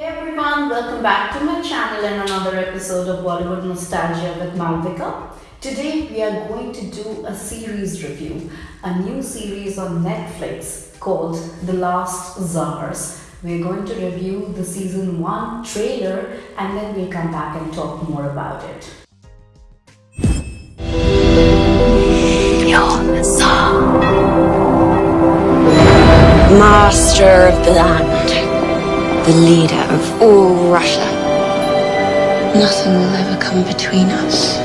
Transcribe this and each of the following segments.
Hey everyone, welcome back to my channel and another episode of Bollywood Nostalgia with Malvika. Today we are going to do a series review, a new series on Netflix called The Last Czars. We're going to review the season 1 trailer and then we'll come back and talk more about it. Master of the land. The leader of all Russia. Nothing will ever come between us.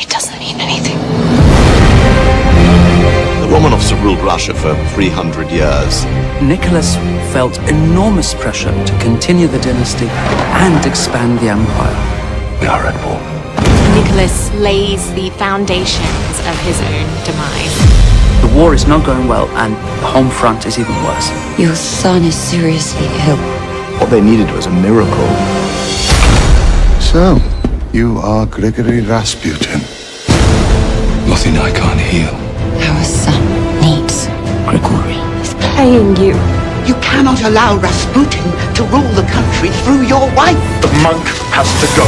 It doesn't mean anything. The Romanovs have ruled Russia for 300 years. Nicholas felt enormous pressure to continue the dynasty and expand the empire. We are at war. Nicholas lays the foundations of his own demise. The war is not going well, and the home front is even worse. Your son is seriously ill. What they needed was a miracle. So, you are Grigory Rasputin. Nothing I can't heal. Our son needs Grigory. He's playing you. You cannot allow Rasputin to rule the country through your wife. The monk has to go.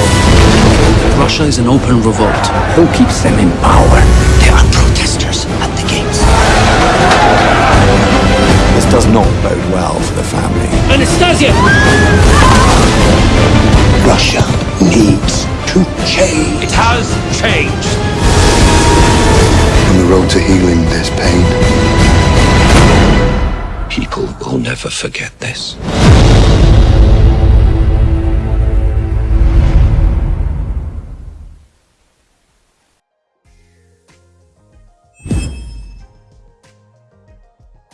Russia is an open revolt. Who keeps them in power? There are does not bode well for the family. Anastasia! Russia needs to change. It has changed. On the road to healing this pain, People will never forget this.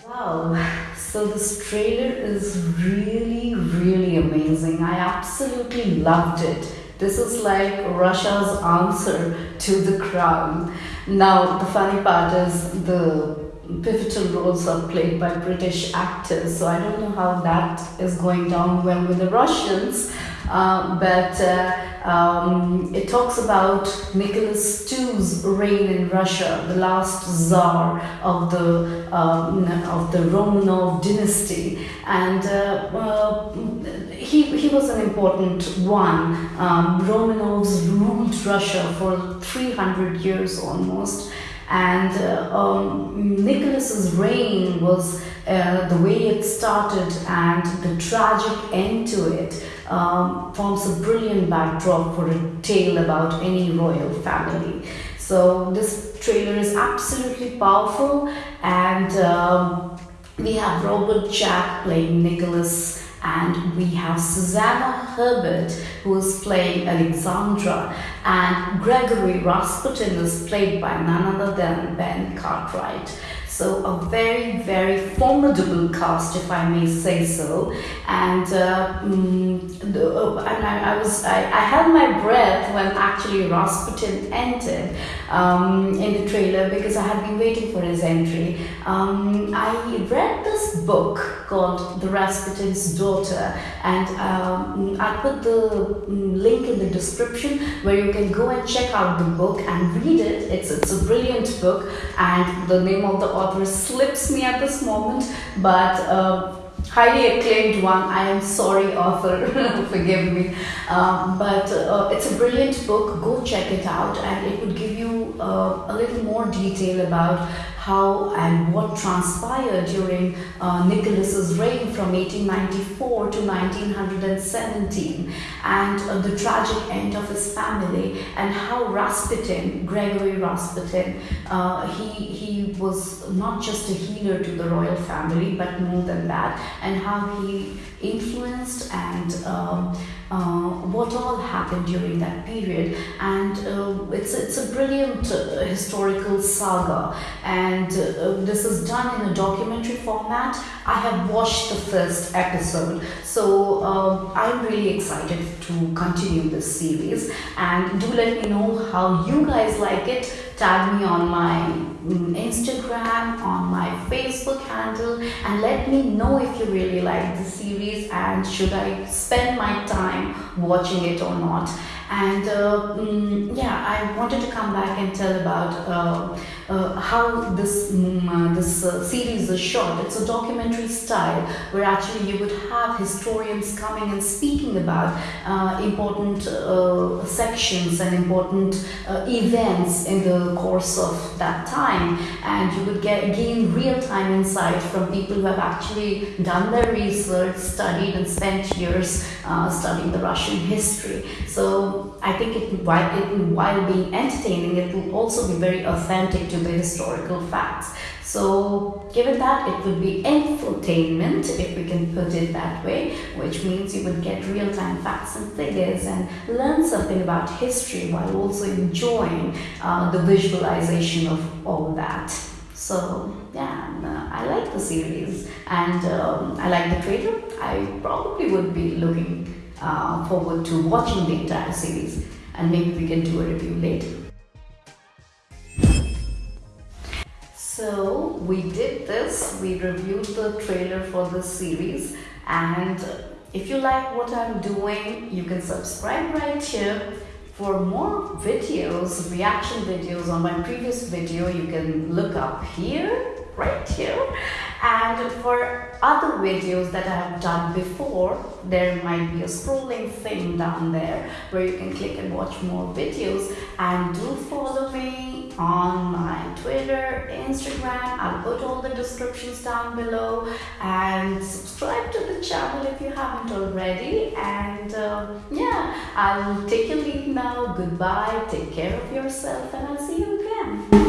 Wow, so this trailer is really, really amazing. I absolutely loved it. This is like Russia's answer to the crown. Now, the funny part is the pivotal roles are played by British actors, so I don't know how that is going down well with the Russians. Uh, but uh, um, it talks about Nicholas II's reign in Russia, the last czar of the um, of the Romanov dynasty, and uh, uh, he he was an important one. Um, Romanovs ruled Russia for 300 years almost. And uh, um, Nicholas's reign was uh, the way it started and the tragic end to it um, forms a brilliant backdrop for a tale about any royal family. So this trailer is absolutely powerful, and um, we have Robert Jack playing Nicholas and we have Susanna Herbert who is playing Alexandra and Gregory Rasputin is played by none other than Ben Cartwright. So a very, very formidable cast, if I may say so. And, uh, mm, the, uh, and I, I, was, I, I held my breath when actually Rasputin entered um, in the trailer because I had been waiting for his entry. Um, I read this book called The Rasputin's Daughter, and um, I put the link in the description where you can go and check out the book and read it. It's, it's a brilliant book, and the name of the author slips me at this moment, but uh, highly acclaimed one. I am sorry, author, forgive me. Um, but uh, it's a brilliant book. Go check it out, and it would give you uh, a little more detail about how and what transpired during uh, Nicholas's reign from 1894 to 1917 and uh, the tragic end of his family and how Rasputin, Gregory Rasputin, uh, he, he was not just a healer to the royal family but more than that and how he influenced and um, uh, what all happened during that period. And uh, it's, it's a brilliant uh, historical saga. And uh, this is done in a documentary format. I have watched the first episode. So um, I'm really excited to continue this series. And do let me know how you guys like it. Tag me on my mm, Instagram, on my Facebook handle, and let me know if you really like the series and should I spend my time watching it or not. And uh, mm, yeah, I wanted to come back and tell about uh, uh, how this uh, this uh, series is shot. It's a documentary style where actually you would have historians coming and speaking about uh, important uh, sections and important uh, events in the course of that time, and you would get gain real time insight from people who have actually done their research, studied, and spent years uh, studying the Russian history. So I think it while, it, while being entertaining, it will also be very authentic to the historical facts. So, given that, it would be infotainment, if we can put it that way, which means you would get real time facts and figures and learn something about history while also enjoying uh, the visualization of all that. So, yeah, uh, I like the series and um, I like the trailer. I probably would be looking uh, forward to watching the entire series and maybe we can do a review later. So we did this, we reviewed the trailer for this series and if you like what I'm doing, you can subscribe right here. For more videos, reaction videos on my previous video, you can look up here, right here. And for other videos that I have done before, there might be a scrolling thing down there where you can click and watch more videos. And do follow me on my Twitter, Instagram. I'll put all the descriptions down below and subscribe to the channel if you haven't already. And uh, yeah, I'll take a leave now. Goodbye. Take care of yourself and I'll see you again.